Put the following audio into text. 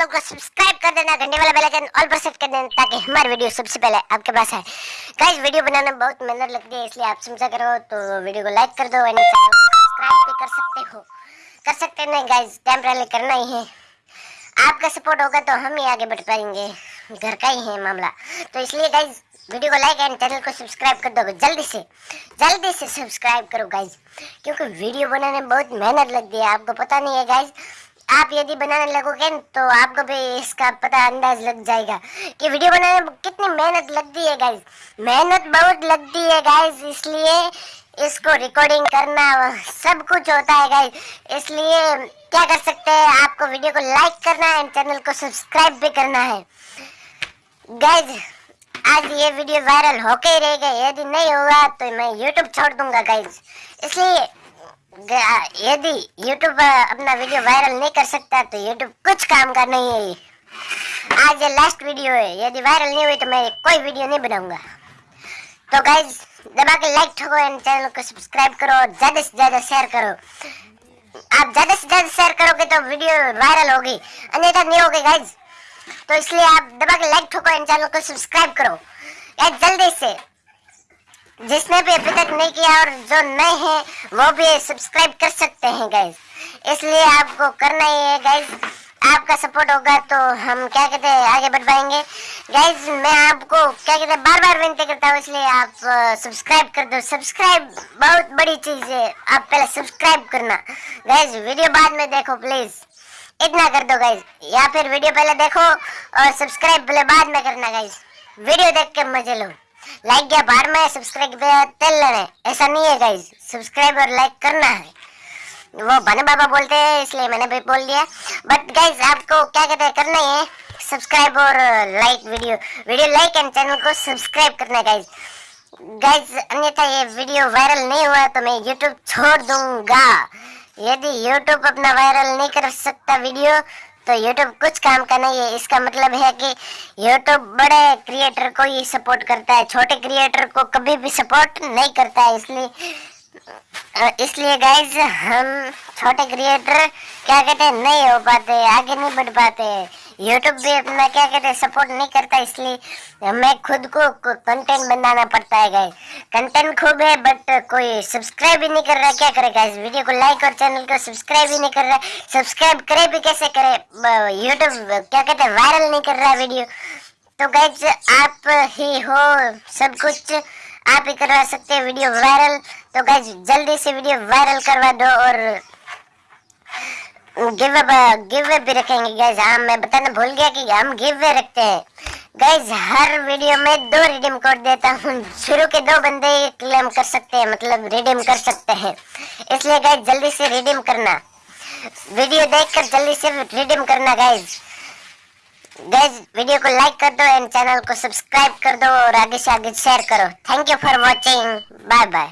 Channel को subscribe कर देना, घंटे वाला बेल आइकन ऑल पर सेट कर देना ताकि हमारी वीडियो सबसे पहले आपके पास आए। गाइस वीडियो बनाने बहुत मेहनत लगती है, इसलिए आप समझा करो तो वीडियो को लाइक कर दो एंड चैनल को सब्सक्राइब भी कर सकते हो। कर सकते नहीं गाइस टेम्पररी करना ही है। आपका सपोर्ट होगा तो हम ही आगे बढ़ पाएँगे। घर का ही है मामला। तो इसलिए गाइज़ वीडियो को लाइक एंड चैनल को सब्सक्राइब कर दो जल्दी से जल्दी से सब्सक्राइब करो गाइज़ क्योंकि वीडियो बनाने में बहुत मेहनत लगती है, आपको पता नहीं है गाइज़ आप यदि बनाने लगोगे तो आपको भी इसका पता अंदाज लग जाएगा कि वीडियो बनाने में कितनी मेहनत लगती है गाइज़ मेहनत बहुत लगती है गाइज़ इसलिए इसको रिकॉर्डिंग करना सब कुछ होता है गाइज़ इसलिए क्या कर सकते हैं, आपको वीडियो को लाइक करना है चैनल को सब्सक्राइब भी करना है। गाइज़ आज ये वीडियो वायरल होके ही रहेगा यदि नहीं होगा तो मैं यूट्यूब छोड़ दूँगा गाइज़ इसलिए यदि यूट्यूब अपना वीडियो वायरल नहीं कर सकता तो यूट्यूब कुछ काम का नहीं है आज ये लास्ट वीडियो है। यदि वायरल नहीं हुई तो मैं कोई वीडियो नहीं बनाऊँगा। तो गाइज़ दबा के लाइक ठोको एंड चैनल को सब्सक्राइब करो और ज़्यादा से ज़्यादा शेयर करो। आप ज़्यादा से ज़्यादा शेयर करोगे तो वीडियो वायरल होगी। अन्यथा नहीं होगी गाइज़ तो इसलिए आप दबा के लाइक ठोको एंड चैनल को सब्सक्राइब करो। जल्दी से जिसने भी अभी तक नहीं किया और जो नए हैं, वो भी सब्सक्राइब कर सकते हैं गाइज़ इसलिए आपको करना ही है गाइज़ आपका सपोर्ट होगा तो हम क्या कहते हैं, आगे बढ़ पाएँगे गाइज़ मैं आपको क्या कहते हैं बार बार विनती करता हूँ, इसलिए आप सब्सक्राइब कर दो. सब्सक्राइब बहुत बड़ी चीज़ है, आप पहले सब्सक्राइब करना. गाइज़ वीडियो बाद में देखो प्लीज़ इतना कर दो गाइज़ या फिर वीडियो पहले देखो और सब्सक्राइब पहले बाद में करना गाइज़ वीडियो देख के मज़े लो. लाइक या बार में सब्सक्राइब तेल लेने ऐसा नहीं है गाइज़ सब्सक्राइब और लाइक करना है। वो बने बाबा बोलते हैं, इसलिए मैंने भी बोल दिया। बट गाइज़ आपको क्या कहते हैं, करना है सब्सक्राइब और like video video like and channel को सब्सक्राइब करना गाइज़ गाइज़ अन्यथा ये वीडियो वायरल नहीं हुआ तो मैं यूट्यूब छोड़ दूँगा। यदि यूट्यूब अपना वायरल नहीं कर सकता वीडियो तो YouTube कुछ काम का नहीं है। इसका मतलब है कि यूट्यूब बड़े क्रिएटर को ही सपोर्ट करता है। छोटे क्रिएटर को कभी भी सपोर्ट नहीं करता है। इसलिए इसलिए गाइज़ हम छोटे क्रिएटर क्या कहते हैं? नहीं हो पाते, आगे नहीं बढ़ पाते। यूट्यूब भी अपना क्या कहते हैं सपोर्ट नहीं करता, इसलिए हमें खुद को कंटेंट बनाना पड़ता है गाइस कंटेंट खूब है बट कोई सब्सक्राइब ही नहीं कर रहा, क्या करेगा इस वीडियो को लाइक और चैनल को सब्सक्राइब ही नहीं कर रहा सब्सक्राइब करे भी कैसे करे? यूट्यूब क्या कहते हैं वायरल नहीं कर रहा वीडियो तो गाइज़ आप ही हो, सब कुछ आप ही करवा सकते हैं वीडियो वायरल तो गाइज़ जल्दी से वीडियो वायरल करवा दो और गिव गिव भी रखेंगे गैस हाँ मैं बताना भूल गया कि हम गिव वे रखते हैं. गैस हर वीडियो में दो रिडीम कोड देता हूँ. शुरू के दो बंदे क्लेम कर सकते हैं मतलब रिडीम कर सकते हैं. इसलिए गैस जल्दी से रिडीम करना. वीडियो देखकर जल्दी से रिडीम करना गैस गैस वीडियो को लाइक कर दो एंड चैनल को सब्सक्राइब कर दो और आगे से आगे शेयर करो. Thank you for watching bye bye